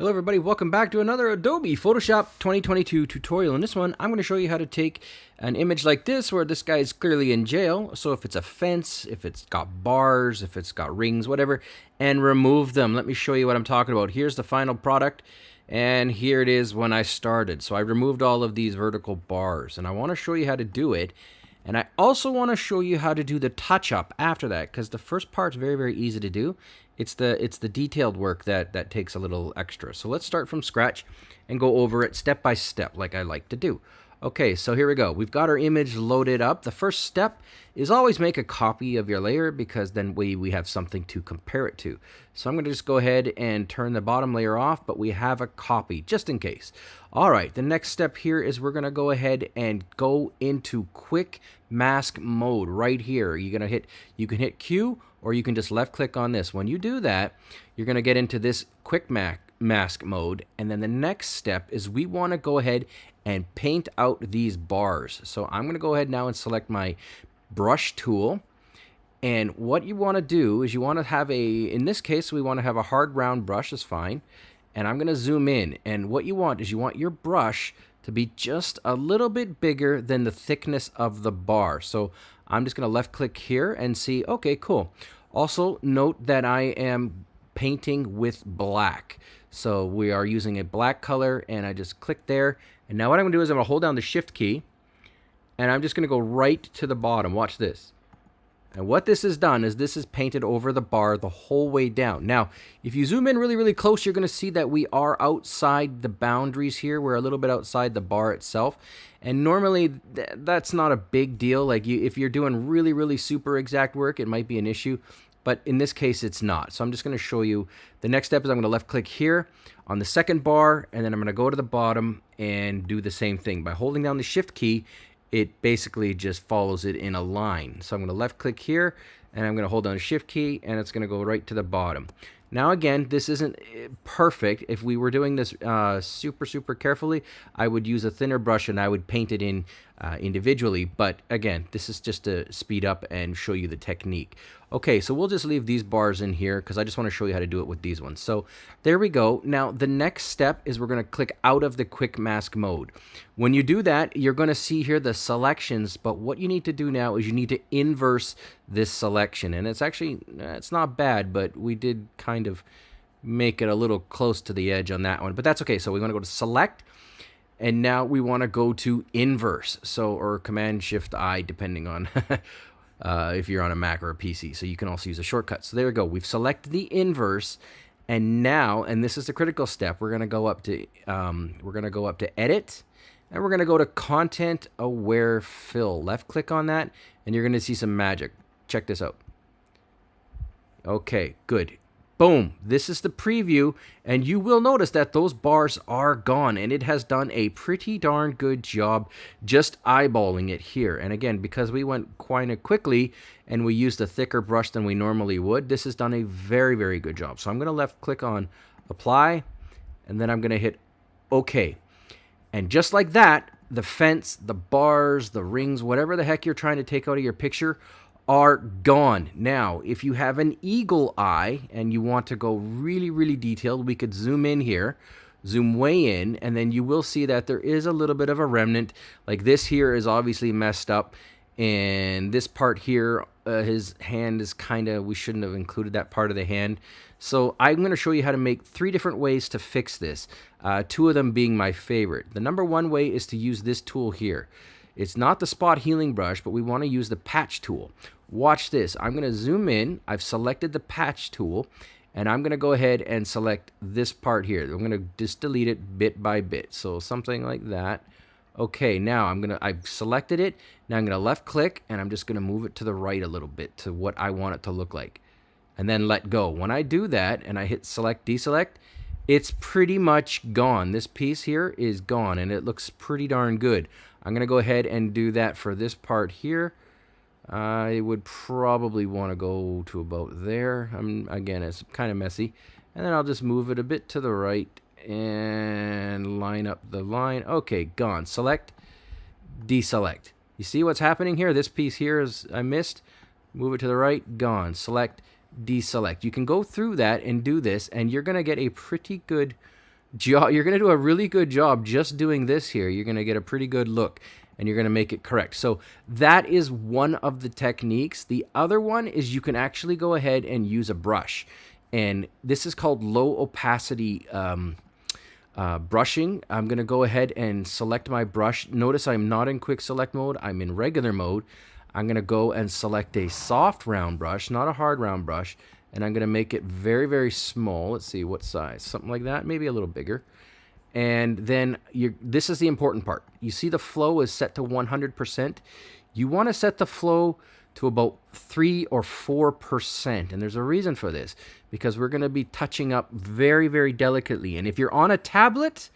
Hello everybody, welcome back to another Adobe Photoshop 2022 tutorial. In this one, I'm going to show you how to take an image like this where this guy is clearly in jail. So if it's a fence, if it's got bars, if it's got rings, whatever, and remove them. Let me show you what I'm talking about. Here's the final product and here it is when I started. So I removed all of these vertical bars and I want to show you how to do it. And I also want to show you how to do the touch up after that because the first part's very, very easy to do. It's the it's the detailed work that that takes a little extra. So let's start from scratch and go over it step by step like I like to do. Okay, so here we go. We've got our image loaded up. The first step is always make a copy of your layer because then we, we have something to compare it to. So I'm going to just go ahead and turn the bottom layer off, but we have a copy just in case. All right, the next step here is we're going to go ahead and go into quick mask mode right here. You're going to hit, you can hit Q or you can just left click on this. When you do that, you're going to get into this quick mask mode. And then the next step is we want to go ahead and paint out these bars. So I'm going to go ahead now and select my brush tool. And what you want to do is you want to have a, in this case, we want to have a hard round brush is fine. And I'm going to zoom in. And what you want is you want your brush to be just a little bit bigger than the thickness of the bar. So I'm just going to left click here and see, okay, cool. Also note that I am painting with black. So we are using a black color and I just click there. And now what I'm to do is I'm to hold down the shift key and I'm just going to go right to the bottom. Watch this. And what this has done is this is painted over the bar the whole way down. Now, if you zoom in really, really close, you're going to see that we are outside the boundaries here. We're a little bit outside the bar itself. And normally, th that's not a big deal. Like, you, if you're doing really, really super exact work, it might be an issue but in this case it's not. So I'm just going to show you the next step is I'm going to left click here on the second bar and then I'm going to go to the bottom and do the same thing. By holding down the shift key it basically just follows it in a line. So I'm going to left click here and I'm going to hold down the shift key and it's going to go right to the bottom. Now again, this isn't eh, perfect. If we were doing this uh, super, super carefully, I would use a thinner brush and I would paint it in uh, individually. But again, this is just to speed up and show you the technique. Okay, so we'll just leave these bars in here because I just want to show you how to do it with these ones. So there we go. Now the next step is we're going to click out of the quick mask mode. When you do that, you're going to see here the selections, but what you need to do now is you need to inverse this selection. And it's actually, it's not bad, but we did kind of make it a little close to the edge on that one. But that's okay. So we want to go to select and now we want to go to inverse so or command shift i depending on uh, if you're on a mac or a pc so you can also use a shortcut. So there we go. We've selected the inverse and now and this is the critical step. We're going to go up to um, we're going to go up to edit and we're going to go to content aware fill. Left click on that and you're going to see some magic. Check this out. Okay good Boom, this is the preview, and you will notice that those bars are gone, and it has done a pretty darn good job just eyeballing it here. And again, because we went quite quickly, and we used a thicker brush than we normally would, this has done a very, very good job. So I'm going to left click on Apply, and then I'm going to hit OK. And just like that, the fence, the bars, the rings, whatever the heck you're trying to take out of your picture are gone. Now, if you have an eagle eye and you want to go really, really detailed, we could zoom in here, zoom way in, and then you will see that there is a little bit of a remnant. Like this here is obviously messed up, and this part here, uh, his hand is kind of, we shouldn't have included that part of the hand. So I'm going to show you how to make three different ways to fix this, uh, two of them being my favorite. The number one way is to use this tool here. It's not the spot healing brush, but we want to use the patch tool. Watch this. I'm going to zoom in. I've selected the patch tool and I'm going to go ahead and select this part here. I'm going to just delete it bit by bit. So something like that. Okay, now I'm going to, I've selected it. Now I'm going to left click and I'm just going to move it to the right a little bit to what I want it to look like. And then let go. When I do that and I hit select deselect, it's pretty much gone. This piece here is gone and it looks pretty darn good. I'm going to go ahead and do that for this part here. I would probably want to go to about there. I'm, again, it's kind of messy. And then I'll just move it a bit to the right and line up the line. Okay, gone. Select, deselect. You see what's happening here? This piece here is I missed. Move it to the right, gone. Select, deselect. You can go through that and do this, and you're going to get a pretty good job. You're going to do a really good job just doing this here. You're going to get a pretty good look and you're going to make it correct. So that is one of the techniques. The other one is you can actually go ahead and use a brush. And this is called low opacity um, uh, brushing. I'm going to go ahead and select my brush. Notice I'm not in quick select mode. I'm in regular mode. I'm going to go and select a soft round brush, not a hard round brush and I'm going to make it very, very small. Let's see what size, something like that, maybe a little bigger. And then this is the important part. You see the flow is set to 100%. You want to set the flow to about 3 or 4%. And there's a reason for this because we're going to be touching up very, very delicately. And if you're on a tablet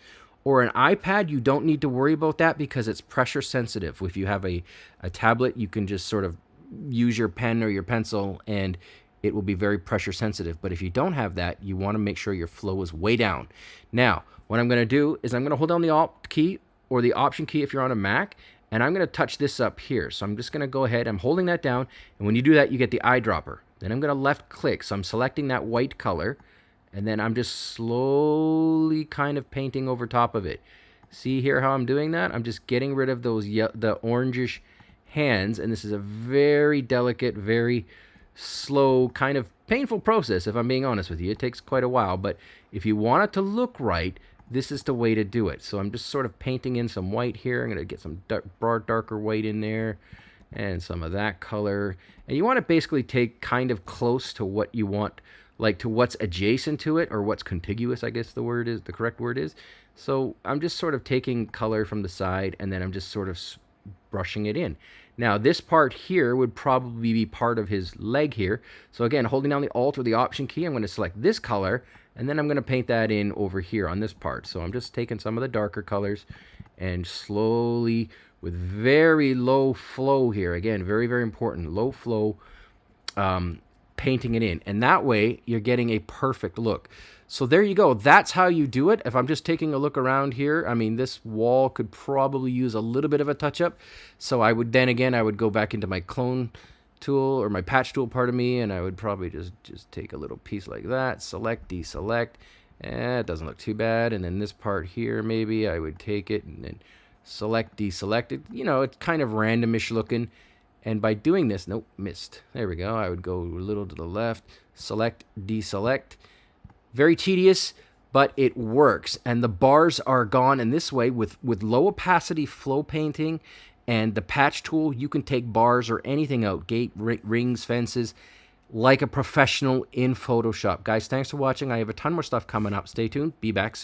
or an iPad, you don't need to worry about that because it's pressure sensitive. If you have a, a tablet, you can just sort of use your pen or your pencil and it will be very pressure sensitive. But if you don't have that, you want to make sure your flow is way down. Now, what I'm going to do is I'm going to hold down the Alt key or the Option key if you're on a Mac, and I'm going to touch this up here. So I'm just going to go ahead, I'm holding that down, and when you do that, you get the eyedropper. Then I'm going to left click, so I'm selecting that white color, and then I'm just slowly kind of painting over top of it. See here how I'm doing that? I'm just getting rid of those the orangish hands, and this is a very delicate, very slow, kind of painful process, if I'm being honest with you. It takes quite a while, but if you want it to look right, this is the way to do it. So I'm just sort of painting in some white here. I'm going to get some dark, broad, darker white in there and some of that color. And you want to basically take kind of close to what you want, like to what's adjacent to it or what's contiguous, I guess the word is, the correct word is. So I'm just sort of taking color from the side and then I'm just sort of brushing it in. Now this part here would probably be part of his leg here. So again, holding down the Alt or the Option key, I'm going to select this color, and then I'm going to paint that in over here on this part. So I'm just taking some of the darker colors and slowly, with very low flow here, again, very, very important, low flow, um, painting it in. And that way, you're getting a perfect look. So there you go. That's how you do it. If I'm just taking a look around here, I mean, this wall could probably use a little bit of a touch-up. So I would then again, I would go back into my clone tool or my patch tool part of me, and I would probably just, just take a little piece like that, select, deselect. Eh, it doesn't look too bad. And then this part here, maybe I would take it and then select, deselect it. You know, it's kind of randomish looking. And by doing this, nope, missed. There we go. I would go a little to the left, select, deselect. Very tedious, but it works. And the bars are gone. And this way, with, with low opacity flow painting and the patch tool, you can take bars or anything out, gate, rings, fences, like a professional in Photoshop. Guys, thanks for watching. I have a ton more stuff coming up. Stay tuned. Be back soon.